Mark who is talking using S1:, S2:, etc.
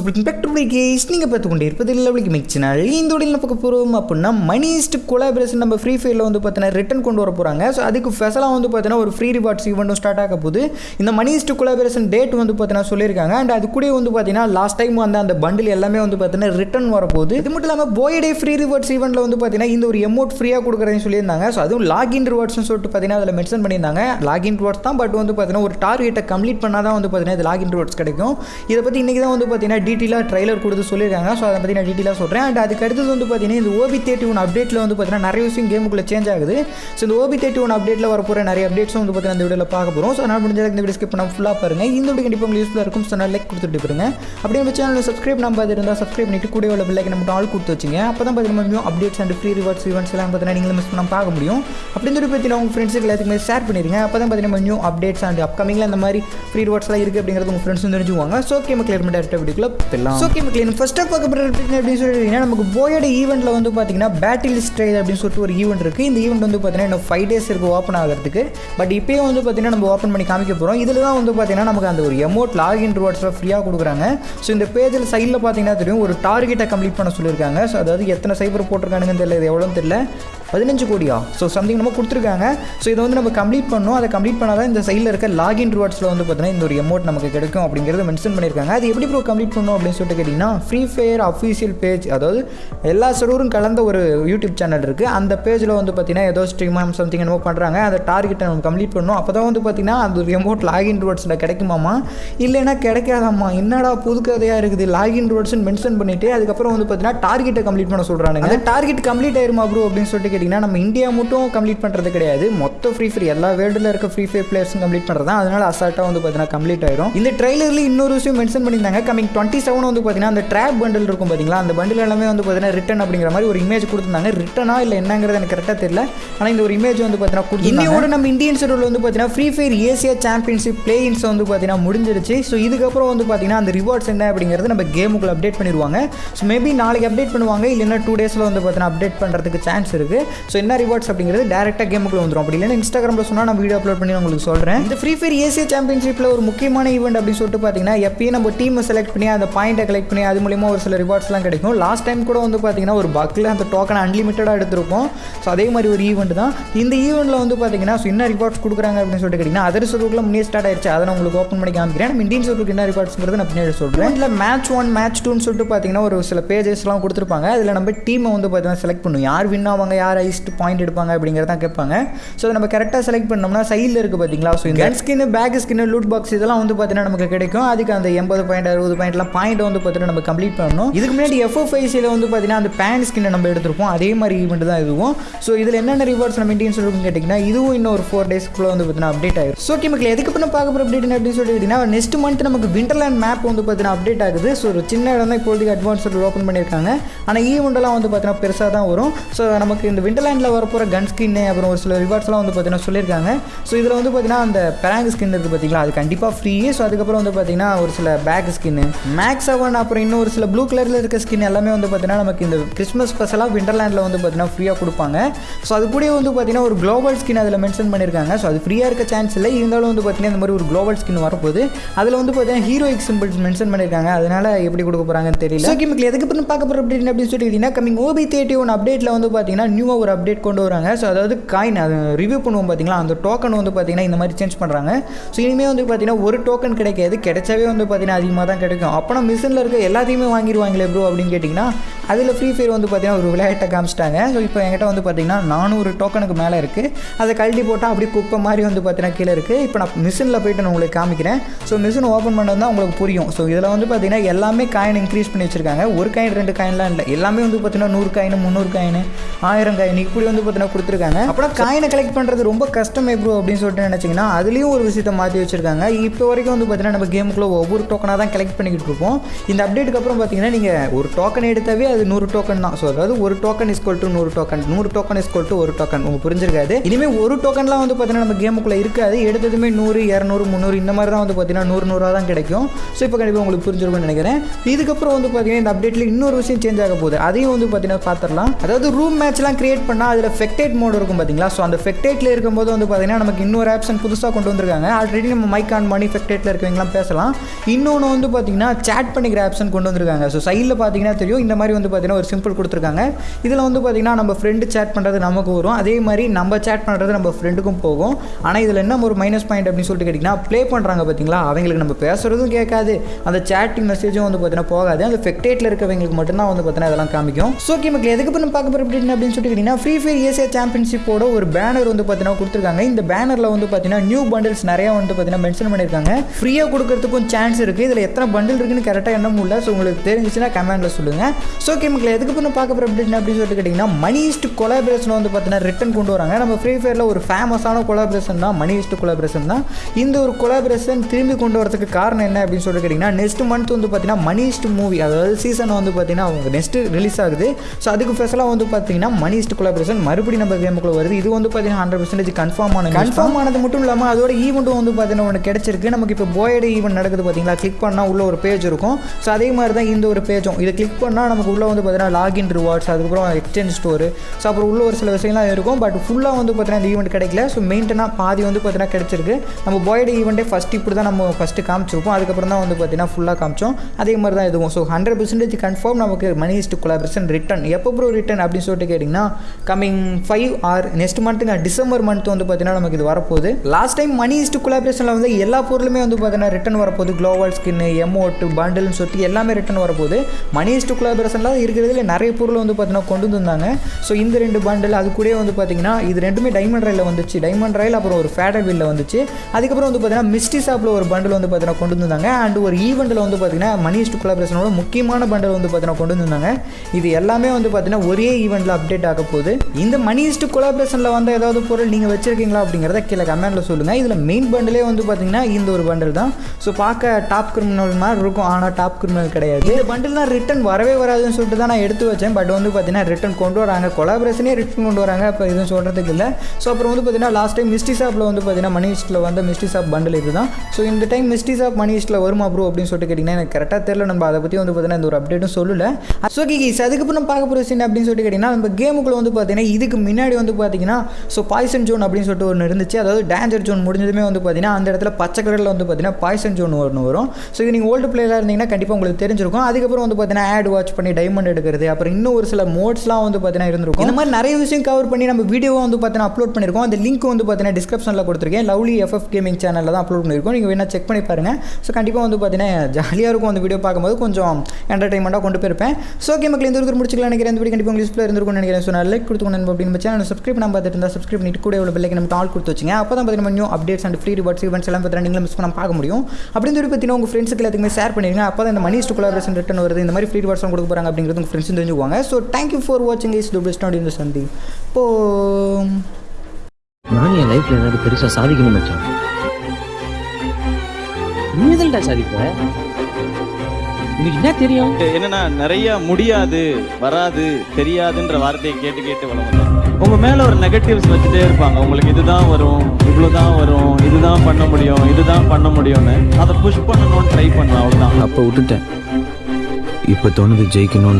S1: So இம்பேக்டபுள் case நீங்கள் பார்த்து கொண்டே இருப்பது லவ்லிக்கு மிக் சேனல். இந்த உடல் பார்க்க போகிறோம் அப்படின்னா மணிஸ்ட் கொலாபரேஷன் நம்ம ஃப்ரீ ஃபயரில் வந்து பார்த்தீங்கன்னா ரிட்டன் கொண்டு வர போகிறாங்க ஸோ அதுக்கு ஸ்பெஷலாக வந்து பார்த்தீங்கன்னா ஒரு ஃப்ரீ ரிவார்ட்ஸ் ஈவெண்ட்டும் ஸ்டார்ட் ஆக போகுது. இந்த மணிஸ்ட் கொலாபரேஷன் டேட் வந்து பார்த்தீங்கன்னா சொல்லியிருக்காங்க. அண்ட் அது கூட வந்து பார்த்தீங்கன்னா லாஸ்ட் டைம் வந்த அந்த பண்டில் எல்லாமே வந்து பார்த்தீங்கன்னா ரிட்டன் வரப்போகுது இது மட்டும் இல்லாமல் போயடே ஃப்ரீ ரிவார்ட்ஸ் ஈவெண்ட்டில் வந்து பார்த்தீங்கன்னா இந்த ஒரு எமௌண்ட் ஃப்ரீயாக கொடுக்குறேன்னு சொல்லியிருந்தாங்க. ஸோ அதுவும் லாகின் ரிவார்ட்ஸ்னு சொல்லிட்டு பார்த்தீங்கன்னா அதில் மென்ஷன் பண்ணியிருந்தாங்க. லாகின் ரிவார்ட்ஸ் தான் பட் வந்து பார்த்தீங்கன்னா ஒரு டார்கெட்டை கம்ப்ளீட் பண்ணால் தான் வந்து பார்த்தீங்கன்னா இது லாகின் ரிவார்ட்ஸ் கிடைக்கும். இதை பற்றி இன்றைக்கி தான் வந்து பார்த்தீங்கன்னா டீட்டெயிலாக ட்ரைலர் கொடுத்து சொல்லியிருக்காங்க. ஸோ அதை பற்றி நான் டீட்டெயிலாக சொல்கிறேன் அண்ட் அதுக்கு அடுத்தது வந்து பார்த்தீங்கன்னா இந்த ஓபி தேர்ட்டி ஒன் அப்டேட்டில் வந்து பார்த்தீங்கன்னா நிறைய விஷயம் கேமுக்குள்ளே சேஞ்ச் ஆகுது. ஸோ இந்த ஓபி தேர்ட்டி ஒன் அப்டேட்டில் வரப்போகிற நிறைய அப்டேட்ஸும் வந்து பார்த்தீங்கன்னா இந்த வீடியோவில் பார்க்க போகிறோம் ஸோ நான் முடிஞ்ச இந்த வீடியோ ஸ்கிப் பண்ணால் ஃபுல்லாக பாருங்கள் இந்த வீடியோ கண்டிப்பாக உங்களுக்கு யூஸ்ஃபுல்லாக இருக்கும். ஸோ நான் லைக் கொடுத்துட்டு போயிருங்க. அப்படியே நம்ம சேனலில் சப்ஸ்கிரைப் நம்ம அது இருந்தால் சப்ஸ்கிரைப் பண்ணிட்டு கூட உள்ள பிள்ளைக்கு நம்ம ஆள் கொடுத்து வச்சுங்க. அப்போ தான் பார்த்தீங்கன்னா updates and free rewards events எல்லாம் பார்த்தீங்கன்னா நீங்களும் மிஸ் பண்ண பார்க்க முடியும். அப்படின்னு சொல்லி பார்த்தீங்கன்னா உங்கள் ஃப்ரெண்ட்ஸுக்கு எல்லாத்துக்குமே ஷேர் பண்ணிடுங்க அப்போ தான் பார்த்தீங்கன்னா நியூ அப்டேட்ஸ் அண்ட் அப்கமிங்கில் இந்த மாதிரி ஃப்ரீ ரிவார்ட்ஸ்லாம் இருக்குது அப்படிங்கிறது உங்கள் ஃப்ரெண்ட்ஸும் தெரிஞ்சுவாங்க ஸோ கேம் கிளியர் பண்ணி டேரக்டாக வீடியோக்குள்ள போயிடலாம் ஸோ கேம் கிளியர் ஃபஸ்ட்டாக பார்க்க போகிற அப்படின்னு சொல்லிட்டீங்கன்னா நமக்கு போயோட ஈவெண்ட்டில் வந்து பார்த்தீங்கன்னா பேட்டில் ஸ்டைல் அப்படின்னு சொல்லிட்டு ஒரு ஈவெண்ட் இருக்குது இந்த ஈவெண்ட் வந்து பார்த்தீங்கன்னா இன்னும் ஃபைவ் டேஸ் இருக்குது ஓப்பன் ஆகிறதுக்கு. பட் இப்போயும் வந்து பார்த்தீங்கன்னா நம்ம ஓப்பன் பண்ணி காமிக்க போகிறோம் இதில் தான் வந்து பார்த்தீங்கன்னா நமக்கு அந்த ஒரு எமௌண்ட் லாகின் ரிவார்ட்ஸில் ஃப்ரீயாக கொடுக்குறாங்க. ஸோ இந்த பேஜில் சைடில் பார்த்தீங்கன்னா தெரியும் ஒரு டார்கெட்டை கம்ப்ளீட் பண்ண சொல்லியிருக்காங்க. ஸோ அதாவது எத்தனை சைபர் போட்டிருக்கானுங்கன்னு தெரியல இது எவ்வளோன்னு தெரியல. பதினஞ்சு கோடியா? ஸோ சம்திங் நம்ம கொடுத்துருக்காங்க. ஸோ இதை வந்து நம்ம கம்ப்ளீட் பண்ணணும். அதை கம்ப்ளீட் பண்ணால் தான் இந்த சைடில் இருக்க லாகின் ரிவார்ட்ஸில் வந்து பார்த்தீங்கன்னா இந்த ஒரு அமௌண்ட் நமக்கு கிடைக்கும் அப்படிங்கிறத மென்ஷன் பண்ணியிருக்காங்க. அது எப்படி ப்ரோ கம்ப்ளீட் பண்ணணும் அப்படின்னு சொல்லிட்டு கேட்டிங்கன்னா ஃப்ரீ ஃபயர் அஃபீஷியல் பேஜ் அதாவது எல்லா சர்வரும் கலந்த ஒரு யூடியூப் சேனல் இருக்குது அந்த பேஜில் வந்து பார்த்தீங்கன்னா ஏதோ ஸ்ட்ரீம் சம்திங் என்னமோ பண்ணுறாங்க அந்த டார்கெட்டை நம்ம கம்ப்ளீட் பண்ணணும். அப்போ தான் வந்து பார்த்தீங்கன்னா அந்த ஒரு அமௌண்ட் லாகின் ரிவார்ட்ஸில் கிடைக்குமாமா இல்லைன்னா கிடைக்காதாம்மா. என்னடா புது கதையாக இருக்குது? லாகின் ரிவார்ட்ஸ்னு மென்ஷன் பண்ணிவிட்டு அதுக்கப்புறம் வந்து பார்த்தீங்கன்னா டார்கெட்டை கம்ப்ளீட் பண்ண சொல்கிறாங்க அந்த டார்கெட் கம்ப்ளீட் ஆயிருமா ப்ரோ அப்படின்னு சொல்லிட்டு கேட்டிங்கன்னா நம்ம இந்தியா மட்டும் கம்ப்ளீட் பண்ணுறது கிடையாது. மொத்த ஃப்ரீ ஃப்ரீ எல்லா வேர்ல்டில் இருக்க ஃப்ரீ ஃபயர் பிளேயர்ஸும் கம்ப்ளீட் பண்ணுறது தான் அதனால் அசால்ட்டாக வந்து பார்த்தீங்கன்னா கம்ப்ளீட் ஆயிரும். இந்த ட்ரைலரில் இன்னொரு விஷயம் மென்ஷன் பண்ணியிருந்தாங்க. கமிங் டுவெண்ட்டி செவன் வந்து பார்த்தீங்கன்னா அந்த ட்ராப் பண்டில் இருக்கும் பார்த்தீங்களா அந்த பண்டில் எல்லாமே வந்து பார்த்தீங்கன்னா ரிட்டன் அப்படிங்கிற மாதிரி ஒரு இமேஜ் கொடுத்துருந்தாங்க. ரிட்டனா இல்லை என்னங்கிறது எனக்கு கரெக்டாக தெரியல. ஆனால் இந்த ஒரு இமேஜ் வந்து பார்த்தீங்கன்னா கொடுத்து நம்ம இந்தியன் ஷெடியூல் வந்து பார்த்தீங்கன்னா ஃப்ரீ ஃபயர் ஏசியா சாம்பியன்ஷிப் பிளேயின்ஸ் வந்து பார்த்தீங்கன்னா முடிஞ்சிருச்சு. ஸோ இதுக்கப்புறம் வந்து பார்த்தீங்கன்னா அந்த ரிவார்ட்ஸ் என்ன அப்படிங்கிறது நம்ம கேமுக்குள்ள அப்டேட் பண்ணிடுவாங்க. ஸோ மேபி நாளைக்கு அப்டேட் பண்ணுவாங்க. இல்லைன்னா டூ டேஸில் வந்து பார்த்தீங்கன்னா அப்டேட் பண்ணுறதுக்கு சான்ஸ் இருக்குது ஸோ என்ன ரிவார்ட்ஸ் அப்படிங்கிறது டேரெக்டாக கேமுக்குள்ள வந்துடும் அப்படி இல்லைன்னா இன்ஸ்டாகிராமில் சொன்னால் நான் வீடியோ அப்லோட் பண்ணி உங்களுக்கு சொல்கிறேன் இந்த ஃப்ரீ ஃபயர் ஏசியா சாம்பியன்ஷிப்பில் ஒரு முக்கியமான ஈவெண்ட் அப்படின்னு சொல்லிட்டு பார்த்தீங்கன்னா எப்பயும் நம்ம டீமை செலக்ட் பண்ணி அந்த பாயிண்ட்டை கலெக்ட் பண்ணி அது மூலியமாக ஒரு சில ரிவார்ட்ஸ்லாம் கிடைக்கும். லாஸ்ட் டைம் கூட வந்து பார்த்தீங்கன்னா ஒரு பக்கில் அந்த டோக்கன் அன்லிமிட்டடாக எடுத்திருப்போம். ஸோ அதே மாதிரி ஒரு ஈவெண்ட் தான். இந்த ஈவெண்ட்டில் வந்து பார்த்தீங்கன்னா ஸோ என்ன ரிவார்ட்ஸ் கொடுக்குறாங்க அப்படின்னு சொல்லிட்டு கேட்டிங்கன்னா அதர் சர்வருக்குள்ள முன்னே ஸ்டார்ட் ஆயிடுச்சு அதை நான் உங்களுக்கு ஓப்பன் பண்ணி காமிக்கிறேன். நம்ம இந்தியன் சர்வருக்கு என்ன ரிவார்ட்ஸ்ங்கிறது நான் பின்னாடி சொல்கிறேன் இதில் மேட்ச் ஒன் மேட்ச் டூன்னு சொல்லிட்டு பார்த்தீங்கன்னா ஒரு சில பேஜஸ்லாம் கொடுத்துருப்பாங்க. அதில் நம்ம டீமை வந்து பார்த்தீங்கன்னா செலக்ட் பண்ணும் யார் வின் ஆவாங்க யார் ஹைஸ்ட் பாயிண்ட் எடுப்பாங்க அப்படிங்கிறத கேட்பாங்க. ஸோ நம்ம கரெக்டாக செலக்ட் பண்ணோம்னா சைடில் இருக்குது பார்த்தீங்களா so gun skin bag skin loot box இதெல்லாம் வந்து பார்த்தீங்கன்னா நமக்கு கிடைக்கும். அதுக்கு அந்த எண்பது பாயிண்ட் அறுபது பாயிண்ட்லாம் பாயிண்ட் வந்து பார்த்தீங்கன்னா நம்ம கம்ப்ளீட் பண்ணணும். இதுக்கு முன்னாடி எஃப்எஃப்ஐசியில் வந்து பார்த்தீங்கன்னா அந்த பேன் ஸ்கின்னை நம்ம எடுத்திருப்போம். அதே மாதிரி ஈவெண்ட் தான் இதுவும். ஸோ இதில் என்னென்ன ரிவார்ட்ஸ் நம்ம இந்தியன் சொல்லுன்னு கேட்டிங்கன்னா இதுவும் இன்னும் ஒரு ஃபோர் டேஸ்க்குள்ளே வந்து பார்த்தீங்கன்னா அப்டேட் ஆகும் ஸோ மக்கள் எதுக்கு பண்ண பார்க்க போகிற அப்டேட் அப்படின்னு சொல்லிட்டு கேட்டிங்கன்னா நெக்ஸ்ட் மந்த் நமக்கு விண்டர்லேண்ட் மேப் வந்து பார்த்தீங்கன்னா அப்டேட் ஆகுது. ஸோ ஒரு சின்ன இடம் தான் இப்போதைக்கு அட்வான்ஸ் ஓப்பன் பண்ணியிருக்காங்க. ஆனால் ஈவெண்ட்டெல்லாம் வந்து பார்த்தீங்கன்னா பெருசாக தான் வரும். ஸோ நமக்கு இந்த விண்டர்லேண்டில் வரப்போகிற கன் ஸ்கின்னு அப்புறம் ஒரு சில ரிவார்ட்ஸ்லாம் வந்து பார்த்தீங்கன்னா சொல்லியிருக்காங்க. ஸோ இதில் வந்து பார்த்தீங்கன்னா அந்த பேங்க் ஸ்கின் இருக்குது பார்த்தீங்களா அது கண்டிப்பாக ஃப்ரீ ஸோ அதுக்கப்புறம் வந்து பார்த்தீங்கன்னா ஒரு சில பேக் ஸ்கின்னு மேக்ஸ் செவன் அப்புறம் இன்னும் ஒரு சில ப்ளூ கலரில் இருக்க ஸ்கின் எல்லாமே வந்து பார்த்தீங்கன்னா நமக்கு இந்த கிறிஸ்மஸ் ஸ்பெஷலாக விண்டர்லேண்டில் வந்து பார்த்தீங்கன்னா ஃப்ரீயாக கொடுப்பாங்க. ஸோ அது கூட வந்து பார்த்தீங்கன்னா ஒரு குளோபல் ஸ்கின் அதில் மென்ஷன் பண்ணியிருக்காங்க. ஸோ அது ஃப்ரீயாக இருக்க சான்ஸ் இல்லை. இருந்தாலும் வந்து பார்த்தீங்கன்னா இந்த மாதிரி ஒரு குளோபல் ஸ்கின் வரப்போகுது. அதில் வந்து பார்த்தீங்கன்னா ஹீரோயிக் சிம்பிள்ஸ் மென்ஷன் பண்ணியிருக்காங்க. அதனால் எப்படி கொடுக்க போகிறாங்கன்னு தெரியல. ஸோ கிமிக்கல் எதுக்கு பார்க்க போகிறோம் அப்படின்னு அப்படின்னு சொல்லிட்டீங்கன்னா கமிங் ஓபி தேர்ட்டி ஒன் அப்டேட்டில் வந்து பார்த்தீங்கன்னா நியூவாக ஒரு அப்டேட் கொண்டு வராங்க. ஸோ அதாவது காயின் அது ரிவ்யூ பண்ணுவோம் பார்த்தீங்களா அந்த டோக்கன் வந்து பார்த்தீங்கன்னா இந்த மாதிரி சேஞ்ச் பண்ணுறாங்க ஸோ இனிமேல் வந்து பார்த்தீங்கன்னா ஒரு டோக்கன் கிடைக்காது. கிடைச்சாவே வந்து பார்த்தீங்கன்னா அதிகமாக தான் கிடைக்கும். அப்போ மிஷினில் இருக்க எல்லாத்தையுமே வாங்கிடுவாங்களே ப்ரோ அப்படின்னு கேட்டிங்கன்னா அதில் ஃப்ரீ ஃபயர் வந்து பார்த்தீங்கன்னா ஒரு விளையாட்டை காமிச்சிட்டாங்க. ஸோ இப்போ என்கிட்ட வந்து பார்த்தீங்கன்னா நானூறு டோக்கனுக்கு மேலே இருக்குது அதை கழட்டி போட்டால் அப்படியே குப்பை மாதிரி வந்து பார்த்தீங்கன்னா கீழே இருக்குது இப்போ நான் மிஷினில் போயிட்டு நான் உங்களுக்கு காமிக்கிறேன். ஸோ மிஷின் ஓப்பன் பண்ணது தான் உங்களுக்கு புரியும். ஸோ இதில் வந்து பார்த்தீங்கன்னா எல்லாமே காயின் இன்க்ரீஸ் பண்ணி வச்சிருக்காங்க. ஒரு காயின் ரெண்டு காயின்லாம் இல்லை. எல்லாமே வந்து பார்த்தீங்கன்னா நூறு காயின் முந்நூறு காயின் ஆயிரம் காயின் இப்படி வந்து பார்த்தீங்கன்னா கொடுத்துருக்காங்க. அப்புறம் காயினை கலெக்ட் பண்ணுறது ரொம்ப கஷ்டமே ப்ரோ அப்படின்னு சொல்லிட்டு நினச்சிங்கன்னா அதுலேயும் ஒரு விஷயத்தை மாற்றி வச்சிருக்காங்க. இப்போ வரைக்கும் வந்து பார்த்தீங்கன்னா நம்ம கேமுக்குள்ளே ஒவ்வொரு டோக்கனாக தான் கலெக்ட் பண்ணிக்கிட்டு இருப்போம். இந்த அப்டேட்டுக்கு அப்புறம் பார்த்தீங்கன்னா நீங்கள் ஒரு டோக்கன் எடுத்தாவே அது நூறு டோக்கன் தான். ஸோ அதாவது ஒரு டோக்கன் இஸ்கோல் டு நூறு டோக்கன் நூறு டோக்கன் இஸ்கோல் டு ஒரு டோக்கன் உங்களுக்கு புரிஞ்சிருக்காது? இனிமேல் ஒரு டோக்கன்லாம் வந்து பார்த்தீங்கன்னா நம்ம கேமுக்குள்ளே இருக்காது. எடுத்ததுமே நூறு இரநூறு முந்நூறு இந்த மாதிரி தான் வந்து பார்த்தீங்கன்னா நூறு நூறுரூவா தான் கிடைக்கும். ஸோ இப்போ கண்டிப்பாக உங்களுக்கு புரிஞ்சிருக்கும்னு நினைக்கிறேன். இதுக்கப்புறம் வந்து பார்த்தீங்கன்னா இந்த அப்டேட்டில் இன்னொரு விஷயம் சேஞ்ச் ஆக போகுது. அதையும் வந்து பார்த்தீங்கன்னா பார்த்துடலாம். அதாவது ரூம் மேட்ச்லாம் கிரியேட் க்ரியேட் பண்ணால் அதில் ஃபெக்டேட் மோட் இருக்கும் பார்த்தீங்களா ஸோ அந்த ஃபெக்டேட்டில் இருக்கும்போது வந்து பார்த்திங்கன்னா நமக்கு இன்னொரு ஆப்ஷன் புதுசாக கொண்டு வந்திருக்காங்க. ஆல்ரெடி நம்ம மைக் ஆன் பண்ணி ஃபெக்டேட்டில் இருக்கவங்களாம் பேசலாம். இன்னொன்று வந்து பார்த்திங்கன்னா சேட் பண்ணிக்கிற ஆப்ஷன் கொண்டு வந்திருக்காங்க. ஸோ சைடில் பார்த்தீங்கன்னா தெரியும். இந்த மாதிரி வந்து பார்த்திங்கன்னா ஒரு சிம்பிள் கொடுத்துருக்காங்க. இதில் வந்து பார்த்திங்கன்னா நம்ம ஃப்ரெண்டு சேட் பண்ணுறது நமக்கு வரும். அதே மாதிரி நம்ம சேட் பண்ணுறது நம்ம ஃப்ரெண்டுக்கும் போகும். ஆனால் இதில் என்ன ஒரு மைனஸ் பாயிண்ட் அப்படின்னு சொல்லிட்டு கேட்டிங்கன்னா ப்ளே பண்ணுறாங்க பார்த்தீங்களா அவங்களுக்கு நம்ம பேசுகிறதும் கேட்காது. அந்த சேட்டிங் மெசேஜும் வந்து பார்த்தீங்கன்னா போகாது. அந்த ஃபெக்டேட்டில் இருக்கவங்களுக்கு மட்டும்தான் வந்து பார்த்தீங்கன்னா இதெல்லாம் காமிக்கும். ஸோ ஓகே மக்கள் எதுக்கு பண்ண பார்க்க போகிற அப்படின்னு சொல்லிட்டு பார்த்தீங்கன்னா ஃப்ரீ ஃபயர் ஏசியா சாம்பியன்ஷிப்போட ஒரு பேனர் வந்து பார்த்தீங்கன்னா கொடுத்துருக்காங்க. இந்த பேனரில் வந்து பார்த்தீங்கன்னா நியூ பண்டில்ஸ் நிறையா வந்து பார்த்தீங்கன்னா மென்ஷன் பண்ணியிருக்காங்க. ஃப்ரீயாக கொடுக்கறதுக்கும் சான்ஸ் இருக்குது இதில் எத்தனை பண்டில் இருக்குன்னு கரெக்டாக என்ன முடியல ஸோ உங்களுக்கு தெரிஞ்சிச்சுன்னா கமெண்ட்டில் சொல்லுங்கள் ஸோ ஓகே மக்கள் எதுக்கு பண்ண பார்க்க போகிற அப்படின்னு அப்படின்னு சொல்லிட்டு கேட்டிங்கன்னா மணிஸ்ட் கொலாபரேஷன் வந்து பார்த்தீங்கன்னா ரிட்டன் கொண்டு வராங்க. நம்ம ஃப்ரீ ஃபயரில் ஒரு ஃபேமஸான கொலாபரேஷன் தான். மணிஸ்ட் கொலாபரேஷன் தான். இந்த ஒரு கொலாபரேஷன் திரும்பி கொண்டு வரதுக்கு காரணம் என்ன அப்படின்னு சொல்லிட்டு கேட்டிங்கன்னா நெக்ஸ்ட் மந்த் வந்து பார்த்தீங்கன்னா மணி இஸ்ட் மூவி அதாவது சீசன் வந்து பார்த்தீங்கன்னா அவங்க நெக்ஸ்ட் ரிலீஸ் ஆகுது. ஸோ அதுக்கு ஸ்பெஷலாக வந்து பார்த்தீங்கன்னா ஈஸ்ட் கொலாபரேஷன் மறுபடியும் நம்ம கேமுக்குள்ள வருது. இது வந்து பார்த்தீங்கன்னா ஹண்ட்ரட் பர்சன்டேஜ் கன்ஃபார்ம் ஆனது கன்ஃபார்ம் ஆனது மட்டும் இல்லாமல் அதோட ஈவெண்ட்டும் வந்து பார்த்தீங்கன்னா ஒன்று கிடைச்சிருக்கு. நமக்கு இப்போ போயடு ஈவெண்ட் நடக்குது பார்த்தீங்களா கிளிக் பண்ணால் உள்ள ஒரு பேஜ் இருக்கும். ஸோ அதே மாதிரி தான் இந்த ஒரு பேஜும் இதை கிளிக் பண்ணால் நமக்கு உள்ள வந்து பார்த்தீங்கன்னா லாகின் ரிவார்ட்ஸ் அதுக்கப்புறம் எக்ஸ்சேஞ்ச் ஸ்டோர் ஸோ அப்புறம் உள்ள ஒரு சில விஷயம்லாம் இருக்கும். பட் ஃபுல்லாக வந்து பார்த்தீங்கன்னா இந்த ஈவெண்ட் கிடைக்கல. ஸோ மெயின்டெனாக பாதி வந்து பார்த்தீங்கன்னா கிடைச்சிருக்கு. நம்ம போயடு ஈவெண்ட்டே ஃபஸ்ட் இப்படி தான் நம்ம ஃபஸ்ட்டு காமிச்சிருப்போம். அதுக்கப்புறம் தான் வந்து பார்த்தீங்கன்னா ஃபுல்லாக காமிச்சோம். அதே மாதிரி தான் இதுவும். ஸோ ஹண்ட்ரட் பர்சன்டேஜ் கன்ஃபார்ம் நமக்கு மணி இஸ்ட் கொலாபரேஷன் ரிட்டன் எப்போ ப்ரோ ரிட்டன் அப்படின்னு சொல்லிட்டு கேட்டிங்கன்னா கம்மிங் ஃபைவ் ஆர் நெக்ஸ்ட் மந்த்துங்க டிசம்பர் மந்த் வந்து பார்த்தீங்கன்னா நமக்கு இது வரப்போகுது. லாஸ்ட் டைம் மணி இஸ்ட் கொலாபரேஷனில் வந்து எல்லா பொருளுமே வந்து பார்த்தீங்கன்னா ரிட்டன் வரப்போகுது. குளோவல் ஸ்கின் எமோட் பண்டில்னு சொல்லிட்டு எல்லாமே ரிட்டன் வரப்போகுது. மணி இஸ்ட் கொலாபரேஷனில் இருக்கிறதுல நிறைய பொருள் வந்து பார்த்தீங்கன்னா கொண்டு வந்திருந்தாங்க. ஸோ இந்த ரெண்டு பண்டில் அது கூட வந்து பார்த்தீங்கன்னா இது ரெண்டுமே டைமண்ட் ரயிலில் வந்துச்சு. டைமண்ட் ரயில் அப்புறம் ஒரு ஃபேடர் பில்லில் வந்துச்சு. அதுக்கப்புறம் வந்து பார்த்தீங்கன்னா மிஸ்டி ஷாப்பில் ஒரு பண்டில் வந்து பார்த்தீங்கன்னா கொண்டு வந்தாங்க அண்ட் ஒரு ஈவெண்ட்டில் வந்து பார்த்தீங்கன்னா மணி இஸ்ட் கொலாபரேஷனோட முக்கியமான பண்டில் வந்து பார்த்தீங்கன்னா கொண்டு வந்தாங்க இது எல்லாமே வந்து பார்த்தீங்கன்னா ஒரே ஈவெண்ட்டில் அப்டேட் ஆக போகுது. இந்த மணி இஸ்ட் கொலாபரேஷனில் வந்து ஏதாவது பொருள் நீங்கள் வச்சிருக்கீங்களா அப்படிங்கிறத கீழே கமெண்ட்டில் சொல்லுங்கள் இதில் மெயின் பண்டிலே வந்து பார்த்தீங்கன்னா இந்த ஒரு பண்டில் தான். ஸோ பார்க்க டாப் கிரிமினல் மாதிரி இருக்கும். ஆனால் டாப் கிரிமினல் கிடையாது. இந்த பண்டில் தான் ரிட்டன் வரவே வராதுன்னு சொல்லிட்டு தான் நான் எடுத்து வச்சேன். பட் வந்து பார்த்தீங்கன்னா ரிட்டன் கொண்டு வராங்க. கொலாபரேஷனே ரிட்டன் கொண்டு வராங்க. இப்போ எதுவும் சொல்கிறதுக்கு இல்லை. ஸோ அப்புறம் வந்து பார்த்தீங்கன்னா லாஸ்ட் டைம் மிஸ்டி ஷாப்பில் வந்து பார்த்தீங்கன்னா மணி இஸ்ட்டில் வந்து மிஸ்டி ஷாப் பண்டில் இது தான் ஸோ இந்த டைம் மிஸ்டி ஷாப் மணி இஸ்ட்டில் வருமா ப்ரோ அப்படின்னு சொல்லிட்டு கேட்டிங்கன்னா எனக்கு கரெக்டாக தெரியல. நம்ம அதை பற்றி வந்து பார்த்தீங்கன்னா இந்த ஒரு அப்டேட்டும் சொல்லலை. ஸோ கீஸ் அதுக்கப்புறம் பார்க்க போகிற சீன் அப்படின்னு சொல்லிட்டு கேட்டிங்கன்னா நம்ம கேமுக்குள்ள வந்து பார்த்தீங்கன்னா இதுக்கு முன்னாடி வந்து பார்த்தீங்கன்னா ஸோ பாய்சன் ஜோன் அப்படின்னு சொல்லிட்டு ஒன்று இருந்துச்சு. அதாவது டேஞ்சர் ஜோன் முடிஞ்சதுமே வந்து பார்த்தீங்கன்னா அந்த இடத்துல பச்சை கலரில் வந்து பார்த்தீங்கன்னா பாய்சன் ஜோன் ஒன்று வரும். ஸோ இது நீங்கள் ஓல்டு பிளேயராக இருந்தீங்கன்னா கண்டிப்பாக உங்களுக்கு தெரிஞ்சிருக்கும். அதுக்கப்புறம் வந்து பார்த்தீங்கன்னா ஆட் வாட்ச் பண்ணி டைமண்ட் எடுக்கிறது. அப்புறம் இன்னும் ஒரு சில மோட்ஸ்லாம் வந்து பார்த்தீங்கன்னா இருந்திருக்கும். இந்த மாதிரி நிறைய விஷயம் கவர் பண்ணி நம்ம வீடியோவை வந்து பார்த்தீங்கன்னா அப்லோட் பண்ணியிருக்கோம். அந்த லிங்க் வந்து பார்த்தீங்கன்னா டிஸ்கிரிப்ஷனில் கொடுத்துருக்கேன். லவ்லி எஃப்எஃப் கேமிங் சேனலில் தான் அப்லோட் பண்ணியிருக்கோம். நீங்கள் வேணால் செக் பண்ணி பாருங்கள் ஸோ கண்டிப்பாக வந்து பார்த்தீங்கன்னா ஜாலியாக இருக்கும் அந்த வீடியோ பார்க்கும்போது. கொஞ்சம் என்டர்டைன்மெண்ட்டாக கொண்டு போயிருப்பேன். ஸோ ஓகே மக்கள் இந்த ஒரு முடிச்சுக்கலாம். நினைக்கிறேன். இந்த வீடியோ கண்டிப்பாக உங்களுக்கு யூஸ்ஃபுல்லாக இருந்திருக்கும்னு நினைக்கிறேன். ஸோ லைக் கொடுத்துக்கணும் அப்படின்னு சேனல் சப்ஸ்கிரைப் பண்ண பார்த்துட்டு இருந்தால் சப்ஸ்கிரைப் பண்ணிட்டு கூட உள்ள பிள்ளைக்கு நம்ம ஆல் கொடுத்து வச்சுங்க. அப்போ தான் பார்த்தீங்கன்னா new updates and free rewards events எல்லாம் பார்த்தீங்கன்னா நீங்களும் மிஸ் பண்ண பார்க்க முடியும். அப்படின்னு சொல்லி பார்த்தீங்கன்னா உங்கள் ஃப்ரெண்ட்ஸுக்கு எல்லாத்துக்குமே ஷேர் பண்ணிடுங்க அப்போ தான் இந்த மணி ஸ்டு கொலாபரேஷன் ரிட்டன் வருது. இந்த மாதிரி ஃப்ரீ ரிவார்ட்ஸ் கொடுக்க போகிறாங்க அப்படிங்கிறது உங்கள் ஃப்ரெண்ட்ஸ் தெரிஞ்சுக்குவாங்க. ஸோ தேங்க்யூ ஃபார் வாட்சிங் இஸ் டூ பெஸ்ட் இந்த சந்தி போ
S2: நான் என் லைஃப்ல ஏதாவது பெருசாக சாதிக்கணும் மச்சான் நீ எதில்டா சாதிப்ப? என்ன தெரியும்?
S3: என்னன்னா நிறைய முடியாது வராது தெரியாதுன்ற வார்த்தையை கேட்டு கேட்டு வளர்ந்தேன் உங்க மேல ஒரு நெகட்டிவ்ஸ் வச்சுட்டே இருப்பாங்க. உங்களுக்கு இதுதான் வரும் இவ்வளவுதான் வரும் இதுதான் பண்ண முடியும் இதுதான் பண்ண முடியும்னு அதை புஷ் பண்ணணும்னு ட்ரை பண்ணலாம் அவ்வளவுதான்.
S4: அப்போ விட்டுட்டேன். இப்போ தோணுது ஜெயிக்கணும்னு.